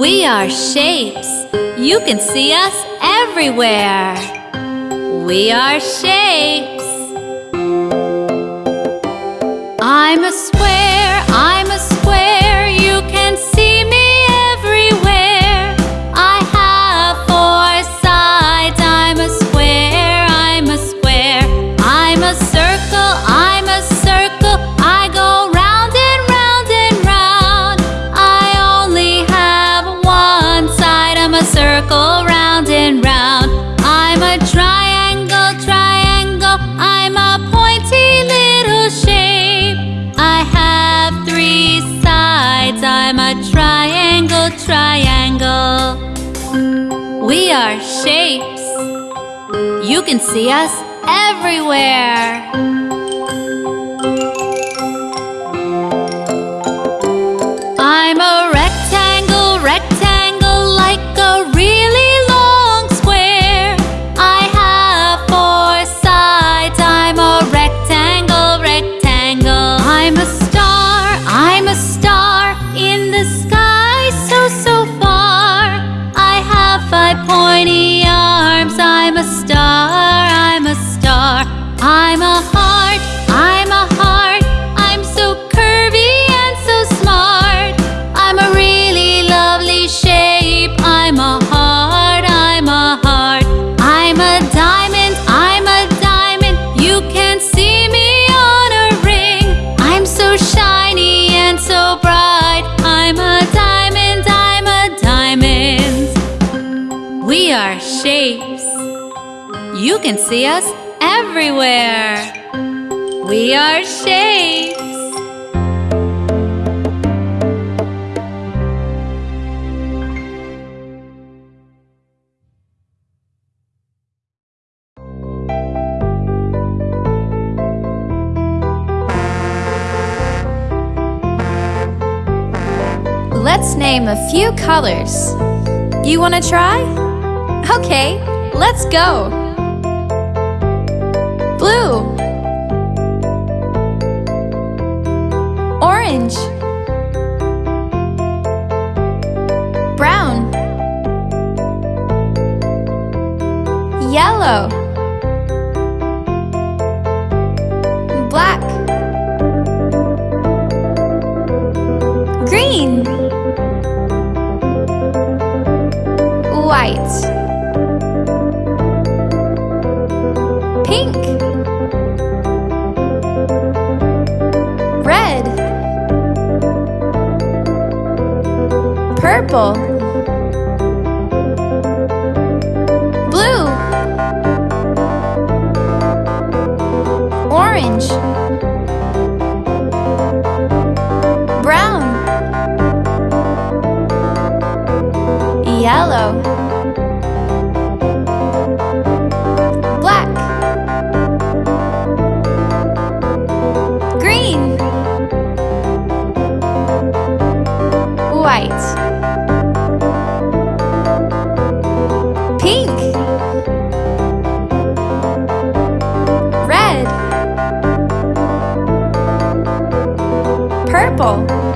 We are shapes. You can see us everywhere. We are shapes. I'm a square. triangle. We are shapes. You can see us everywhere. You can see us everywhere. We are shapes. Let's name a few colors. You want to try? Okay, let's go! Blue Orange Brown Yellow Black Green White. purple. purple.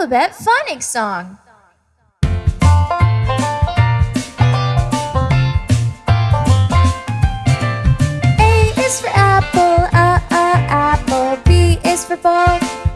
Alphabet phonics song. A is for apple, uh, uh, apple. B is for ball.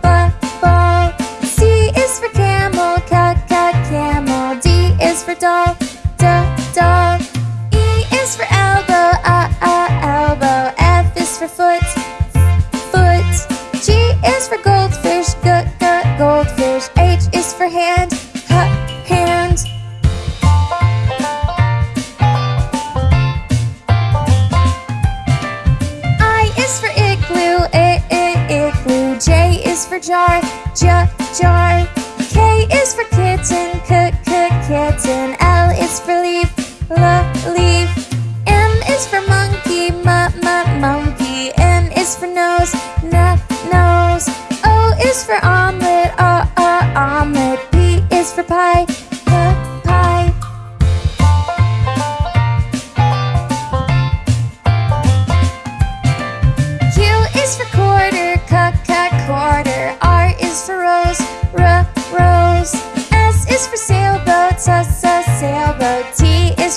Jar,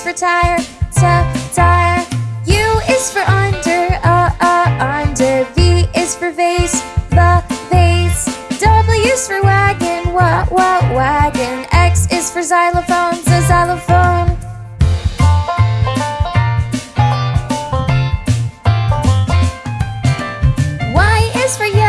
for tire, tire. U is for under, uh, uh, under. V is for vase, v, vase. W is for wagon, wa, wa, wagon. X is for xylophone, z, xylophone. Y is for yellow,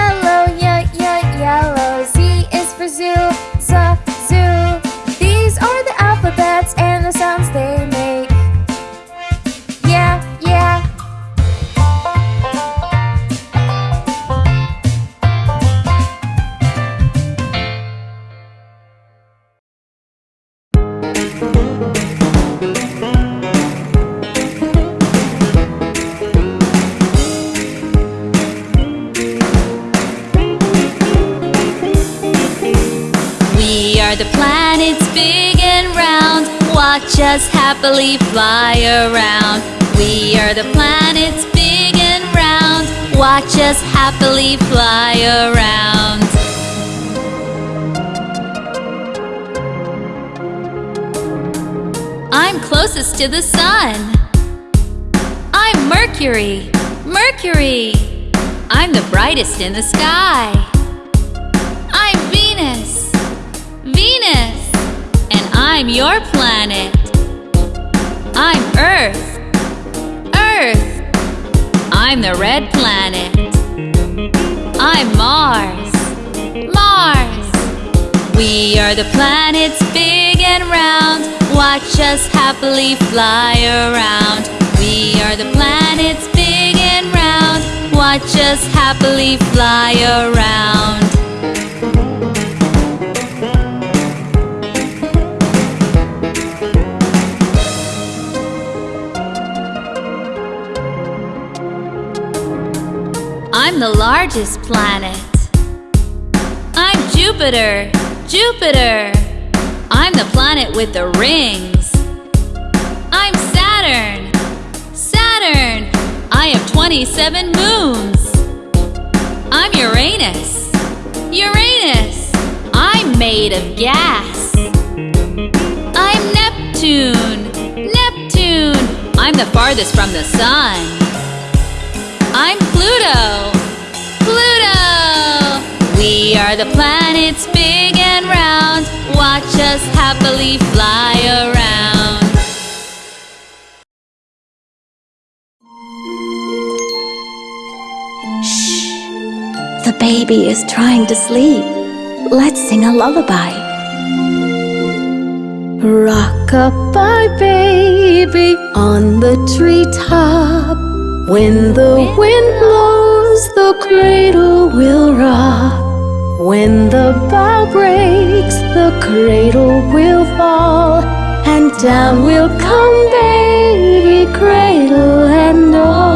Us happily fly around. We are the planets big and round. Watch us happily fly around. I'm closest to the sun. I'm Mercury. Mercury. I'm the brightest in the sky. I'm Venus. Venus. And I'm your planet. I'm Earth. Earth. I'm the red planet. I'm Mars. Mars. We are the planets big and round. Watch us happily fly around. We are the planets big and round. Watch us happily fly around. I'm the largest planet. I'm Jupiter. Jupiter. I'm the planet with the rings. I'm Saturn. Saturn. I have 27 moons. I'm Uranus. Uranus. I'm made of gas. I'm Neptune. Neptune. I'm the farthest from the sun. Are the planets big and round. Watch us happily fly around. Shh. The baby is trying to sleep. Let's sing a lullaby. Rock-a-bye baby on the treetop. When the wind blows, the cradle will rock. When the bough breaks, the cradle will fall. And down will come baby, cradle and all.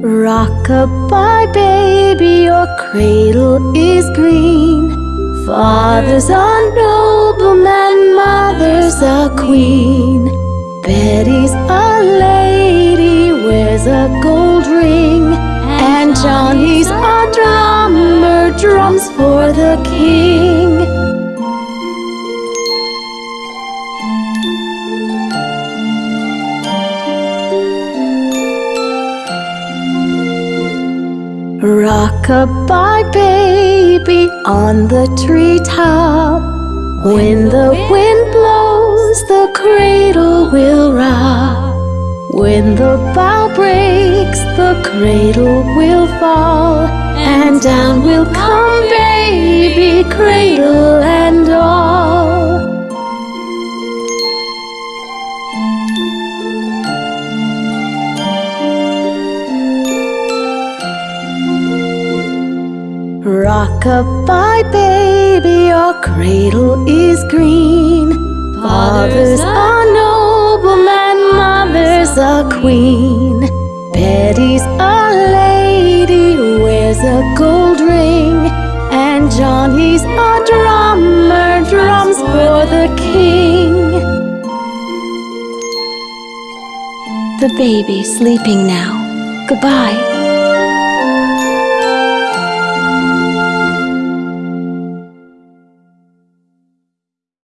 Rock-a-bye, baby, your cradle is green. Father's a nobleman, mother's a queen. Betty's a lady, wears a gold ring. And Johnny's a drummer, drums for the king. Rock-a-bye baby on the treetop. When the wind blows, the cradle will rock. When the bough breaks, the cradle will fall, and down will come baby, cradle and all. Rock-a-bye baby, your cradle is green. Father's a nobleman, mother's a queen. Betty's a lady, wears a gold ring. And Johnny's a drummer, drums for the king. The baby's sleeping now. Goodbye.